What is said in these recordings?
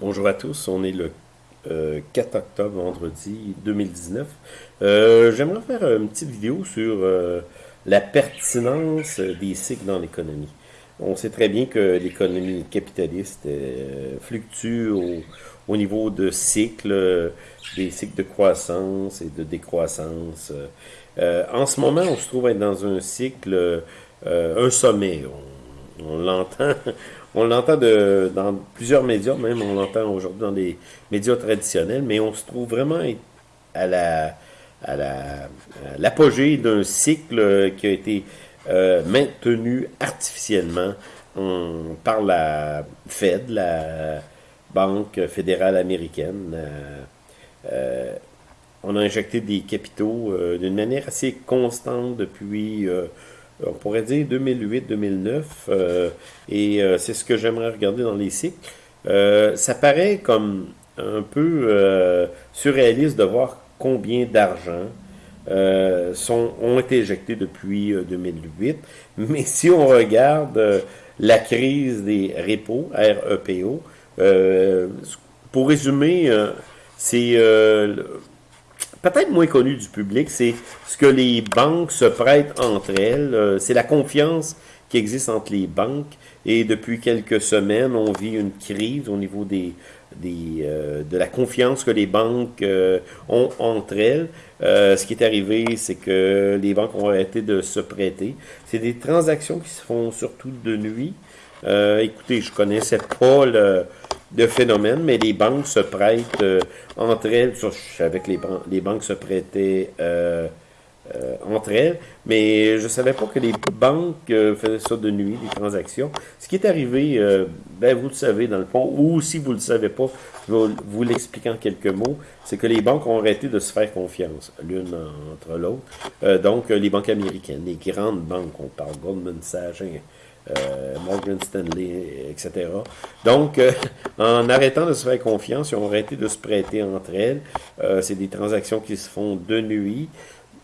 Bonjour à tous, on est le 4 euh, octobre, vendredi 2019. Euh, j'aimerais faire une petite vidéo sur euh, la pertinence des cycles dans l'économie. On sait très bien que l'économie capitaliste fluctue au, niveau de cycles, des cycles de croissance et de décroissance. en ce moment, on se trouve être dans un cycle, un sommet. On l'entend dans plusieurs médias, même on l'entend aujourd'hui dans les médias traditionnels, mais on se trouve vraiment à l'apogée d'un cycle qui a été euh, maintenu artificiellement par la Fed, la Banque fédérale américaine. Euh, euh, on a injecté des capitaux d'une manière assez constante depuis on pourrait dire 2008-2009, euh, et euh, c'est ce que j'aimerais regarder dans les cycles. Euh, ça paraît comme un peu surréaliste de voir combien d'argent ont été injectés depuis 2008, mais si on regarde la crise des repos, REPO, pour résumer, c'est peut-être moins connu du public, c'est ce que les banques se prêtent entre elles. Euh, c'est la confiance qui existe entre les banques. Et depuis quelques semaines, on vit une crise au niveau des, des, euh, de la confiance que les banques euh, ont entre elles. ce qui est arrivé, c'est que les banques ont arrêté de se prêter. C'est des transactions qui se font surtout de nuit. écoutez, je connaissais pas le, de phénomène, mais les banques se prêtent euh, entre elles. je savais que les, les banques se prêtaient euh, euh, entre elles, mais je ne savais pas que les banques faisaient ça de nuit, les transactions. Ce qui est arrivé, ben, vous le savez dans le fond, ou si vous ne le savez pas, je vais vous l'expliquer en quelques mots, c'est que les banques ont arrêté de se faire confiance l'une entre l'autre. donc, les banques américaines, les grandes banques, on parle Goldman Sachs, Morgan Stanley, etc. Donc, euh, en arrêtant de se faire confiance, ils ont arrêté de se prêter entre elles. Euh, c'est des transactions qui se font de nuit.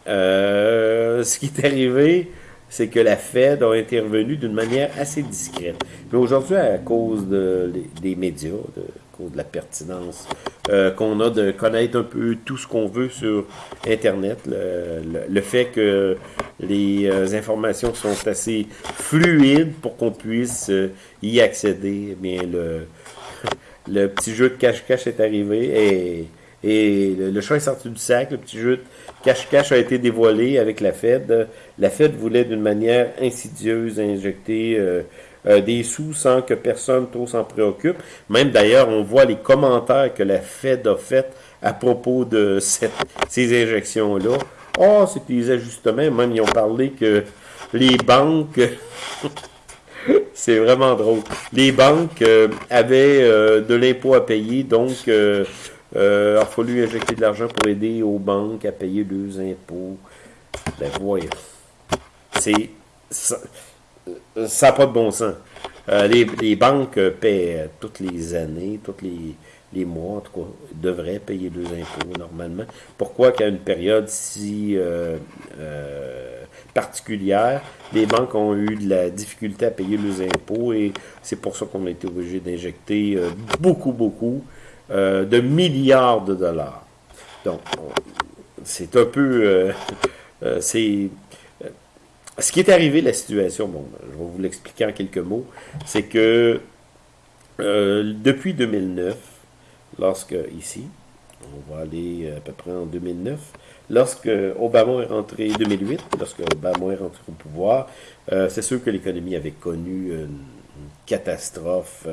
ce qui est arrivé, c'est que la Fed a intervenu d'une manière assez discrète. Mais aujourd'hui, à cause de, des médias, de, cause de la pertinence euh, qu'on a de connaître un peu tout ce qu'on veut sur Internet, le, fait que les euh, informations sont assez fluides pour qu'on puisse euh, y accéder, eh bien le, le petit jeu de cache-cache est arrivé et et le, chat est sorti du sac, le petit jeu de cache-cache a été dévoilé avec la Fed. La Fed voulait d'une manière insidieuse injecter euh, des sous sans que personne trop s'en préoccupe. Même d'ailleurs, on voit les commentaires que la Fed a fait à propos de ces injections-là. Oh, c'est des ajustements. Même, ils ont parlé que les banques... c'est vraiment drôle. Les banques euh, avaient de l'impôt à payer, donc euh, il a fallu injecter de l'argent pour aider aux banques à payer leurs impôts. Ben voyons. C'est. Ça n'a pas de bon sens. Euh, les, banques paient euh, toutes les années, tous les, mois, en tout cas, devraient payer leurs impôts normalement. Pourquoi qu'à une période si particulière, les banques ont eu de la difficulté à payer leurs impôts et c'est pour ça qu'on a été obligé d'injecter beaucoup, beaucoup euh, de milliards de dollars. Donc, c'est un peu... Euh, euh, c'est ce qui est arrivé, la situation, bon, je vais vous l'expliquer en quelques mots, c'est que depuis 2009, lorsque, ici, on va aller à peu près en 2009, lorsque Obama est rentré, 2008, lorsque Obama est rentré au pouvoir, c'est sûr que l'économie avait connu une, catastrophe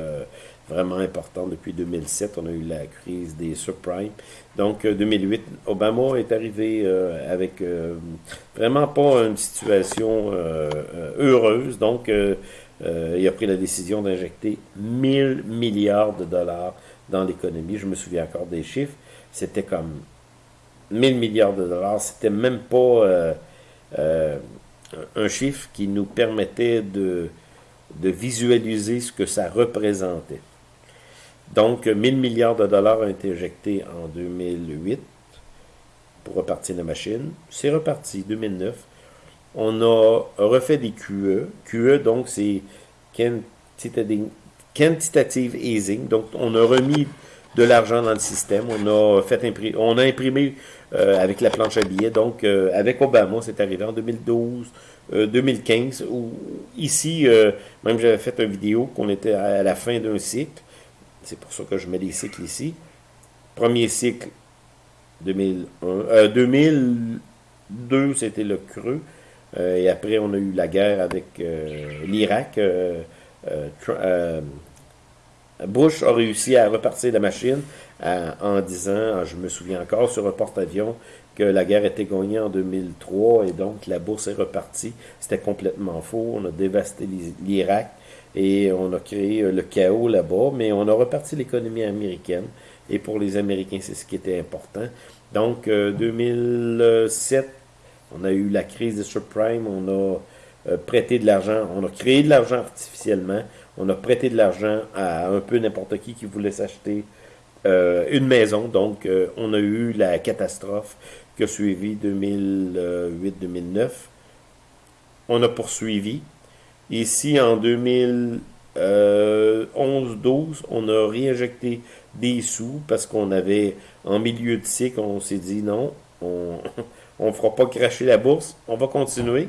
vraiment important depuis 2007. On a eu la crise des subprimes. Donc, 2008, euh, Obama est arrivé euh, avec euh, vraiment pas une situation heureuse. Donc, il a pris la décision d'injecter 1000 milliards de dollars dans l'économie. Je me souviens encore des chiffres. C'était comme 1000 milliards de dollars. C'était même pas un chiffre qui nous permettait de, de visualiser ce que ça représentait. Donc, 1000 milliards de dollars ont été injectés en 2008 pour repartir la machine. C'est reparti, 2009. On a refait des QE. QE, donc, c'est quantitative easing. Donc, on a remis de l'argent dans le système. On a fait imprimer, on a imprimé euh, avec la planche à billets. Donc, euh, avec Obama, c'est arrivé en 2012, 2015. Euh, Où, ici, même j'avais fait une vidéo qu'on était à la fin d'un cycle. C'est pour ça que je mets les cycles ici. Premier cycle, 2001, 2002, c'était le creux. et après, on a eu la guerre avec l'Irak. Bush a réussi à repartir la machine en disant, je me souviens encore sur un porte-avions, que la guerre était gagnée en 2003 et donc la bourse est repartie. C'était complètement faux. On a dévasté l'Irak et on a créé le chaos là-bas, mais on a reparti l'économie américaine. Et pour les Américains, c'est ce qui était important. Donc, 2007, on a eu la crise des subprimes, on a euh, prêté de l'argent, on a créé de l'argent artificiellement, on a prêté de l'argent à un peu n'importe qui qui voulait s'acheter euh, une maison. Donc, euh, on a eu la catastrophe qui a suivi 2008-2009. On a poursuivi. Ici, en 2011-12, on a réinjecté des sous parce qu'on avait, en milieu de cycle, on s'est dit non, on ne fera pas cracher la bourse, on va continuer.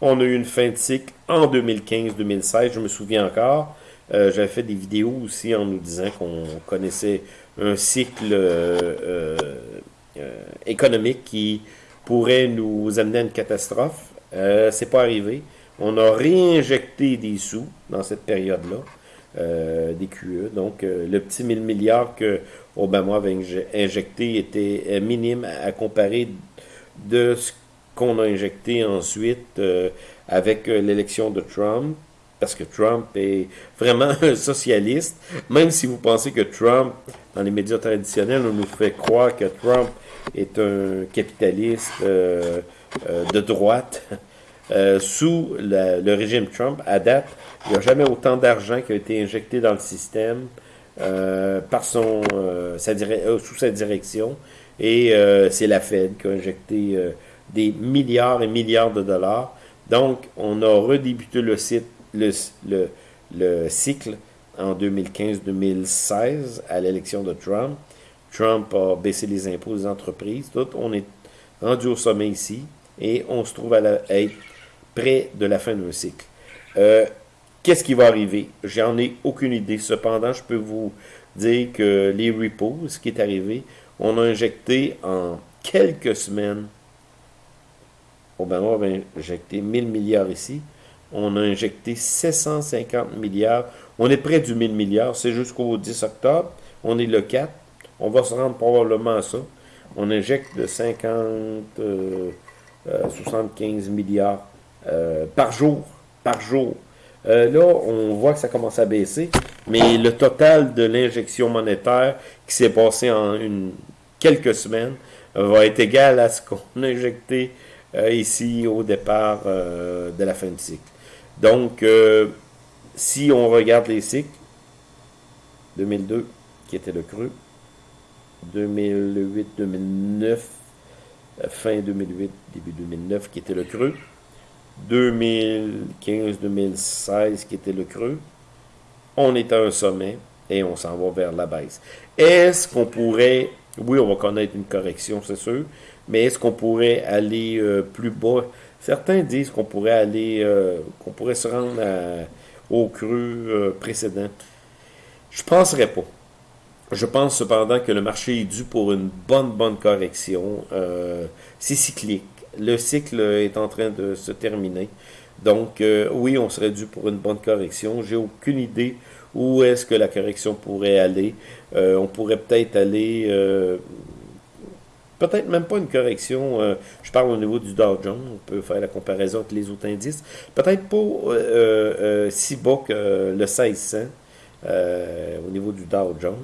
On a eu une fin de cycle en 2015-2016, je me souviens encore. Euh, j'avais fait des vidéos aussi en nous disant qu'on connaissait un cycle euh, euh, économique qui pourrait nous amener à une catastrophe. C'est pas arrivé. On a réinjecté des sous dans cette période-là, des QE. Donc, le petit 1000 milliards que Obama avait injecté était minime à, comparer de ce qu'on a injecté ensuite avec l'élection de Trump parce que Trump est vraiment un socialiste, même si vous pensez que Trump, dans les médias traditionnels, on nous fait croire que Trump est un capitaliste euh, euh, de droite. Euh, sous le régime Trump, à date, il n'y a jamais autant d'argent qui a été injecté dans le système par son, sa sous sa direction. Et c'est la Fed qui a injecté des milliards et milliards de dollars. Donc, on a redébuté le site le, le, cycle en 2015-2016 à l'élection de Trump. Trump a baissé les impôts des entreprises. Tout, on est rendu au sommet ici et on se trouve à, être près de la fin d'un cycle. Euh, qu'est-ce qui va arriver? J'en ai aucune idée. Cependant, je peux vous dire que les repos, ce qui est arrivé, on a injecté en quelques semaines, Obama a injecté 1000 milliards ici, on a injecté 750 milliards. On est près du 1000 milliards. C'est jusqu'au 10 octobre. On est le 4. On va se rendre probablement à ça. On injecte de 50, 75 euh, milliards euh, par jour. Par jour. Euh, là, on voit que ça commence à baisser, mais le total de l'injection monétaire qui s'est passé en quelques semaines va être égal à ce qu'on a injecté ici au départ de la fin de cycle. Donc, euh, si on regarde les cycles, 2002, qui était le creux, 2008-2009, fin 2008, début 2009, qui était le creux, 2015-2016, qui était le creux, on est à un sommet et on s'en va vers la baisse. Est-ce qu'on pourrait, oui, on va connaître une correction, c'est sûr, mais est-ce qu'on pourrait aller euh, plus bas? Certains disent qu'on pourrait aller, euh, qu'on pourrait se rendre au creux euh, précédent. Je ne penserais pas. Je pense cependant que le marché est dû pour une bonne, bonne correction. C'est cyclique. Le cycle est en train de se terminer. Donc, oui, on serait dû pour une bonne correction. J'ai aucune idée où est-ce que la correction pourrait aller. on pourrait peut-être aller peut-être même pas une correction. Euh, je parle au niveau du Dow Jones. On peut faire la comparaison avec les autres indices. Peut-être pas euh, euh, si bas que le 1600 au niveau du Dow Jones.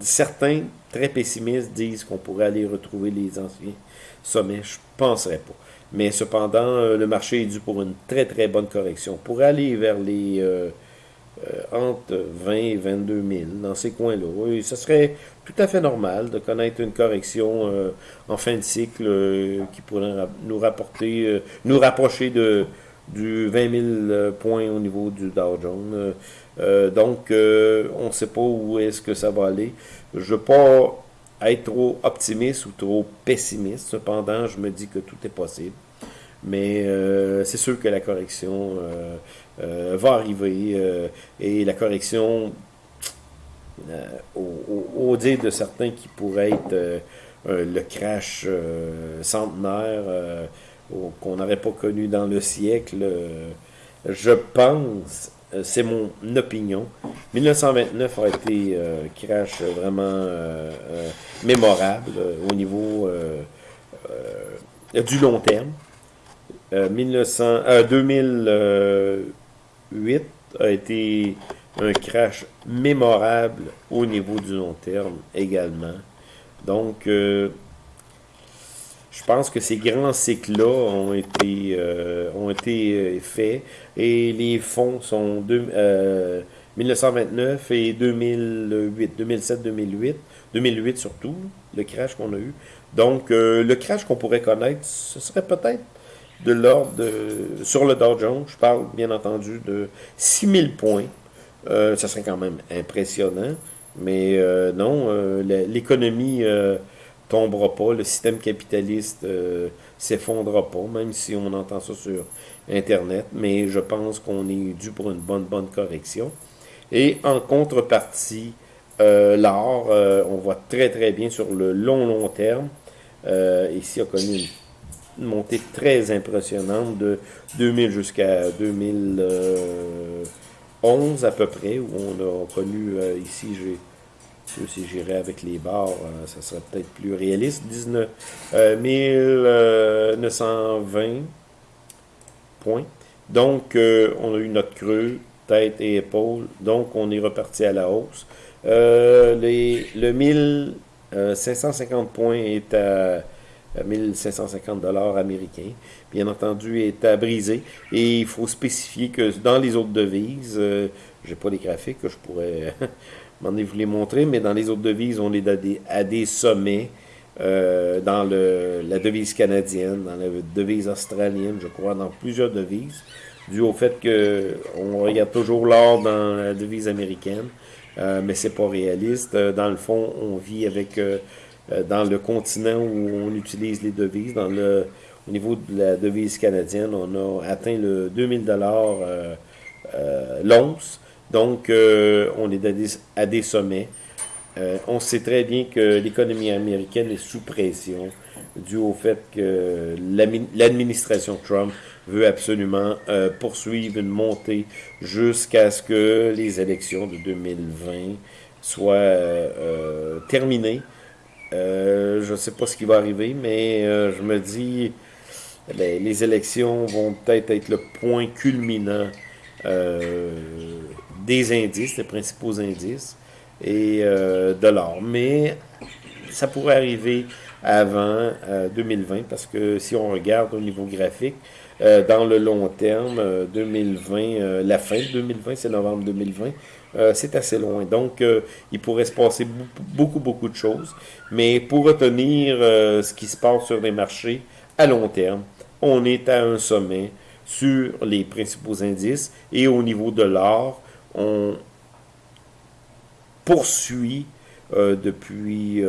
certains, très pessimistes, disent qu'on pourrait aller retrouver les anciens sommets. Je ne penserais pas. Mais cependant, le marché est dû pour une très très bonne correction. Pour aller vers les euh, entre 20 et 22 000 dans ces coins-là. Oui, ce serait tout à fait normal de connaître une correction euh, en fin de cycle euh, qui pourrait nous rapporter, nous rapprocher de, du 20 000 points au niveau du Dow Jones. donc, on ne sait pas où est-ce que ça va aller. Je ne veux pas être trop optimiste ou trop pessimiste. Cependant, je me dis que tout est possible. Mais c'est sûr que la correction va arriver. et la correction, au, au, dire de certains qui pourrait être euh, le crash euh, centenaire euh, qu'on n'aurait pas connu dans le siècle. je pense, c'est mon opinion, 1929 a été un crash vraiment mémorable au niveau du long terme. 1900, 2008 a été un crash mémorable au niveau du long terme également. Donc, euh, je pense que ces grands cycles-là ont été, euh, ont été euh, faits et les fonds sont de, 1929 et 2008, 2007, 2008, 2008 surtout, le crash qu'on a eu. Donc, le crash qu'on pourrait connaître, ce serait peut-être de l'ordre de, sur le Dow Jones, je parle bien entendu de 6000 points. ça serait quand même impressionnant. Mais euh, non, euh, l'économie euh, tombera pas, le système capitaliste s'effondrera pas, même si on entend ça sur Internet. Mais je pense qu'on est dû pour une bonne, bonne correction. Et en contrepartie, l'or, on voit très, très bien sur le long, long terme. ici, a connu une montée très impressionnante de 2000 jusqu'à 2000. 11 à peu près, où on a connu, euh, ici, j'ai, si j'irais avec les barres, euh, ça serait peut-être plus réaliste, 19, 1920 euh, points. Donc, on a eu notre creux, tête et épaules, donc on est reparti à la hausse. les, le 1550 points est à 1550 dollars américains, bien entendu, est à briser. Et il faut spécifier que dans les autres devises, euh, j'ai pas les graphiques que je pourrais m'en vous les montrer, mais dans les autres devises, on est à des, sommets. Euh, dans le, la devise canadienne, dans la devise australienne, je crois, dans plusieurs devises, dû au fait que on regarde toujours l'or dans la devise américaine, euh, mais c'est pas réaliste. Dans le fond, on vit avec euh, dans le continent où on utilise les devises. Dans le, au niveau de la devise canadienne, on a atteint le 2000 dollars euh, euh, l'once. Donc, on est à des, sommets. on sait très bien que l'économie américaine est sous pression dû au fait que l'administration Trump veut absolument poursuivre une montée jusqu'à ce que les élections de 2020 soient terminées. Euh, je ne sais pas ce qui va arriver, mais euh, je me dis, ben, les élections vont peut-être être le point culminant euh, des indices, des principaux indices, et de l'or. Mais ça pourrait arriver avant 2020, parce que si on regarde au niveau graphique, dans le long terme, 2020, la fin de 2020, c'est novembre 2020, euh, c'est assez loin. Donc, euh, il pourrait se passer beaucoup, beaucoup de choses. Mais pour retenir euh, ce qui se passe sur les marchés à long terme, on est à un sommet sur les principaux indices et au niveau de l'or, on poursuit depuis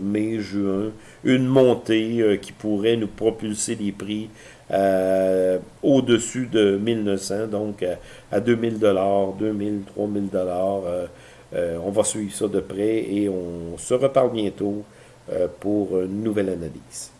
mai-juin une montée qui pourrait nous propulser les prix euh, au-dessus de 1900, donc à, 2000 dollars, 2000, 3000 dollars. Euh, euh, on va suivre ça de près et on se reparle bientôt pour une nouvelle analyse.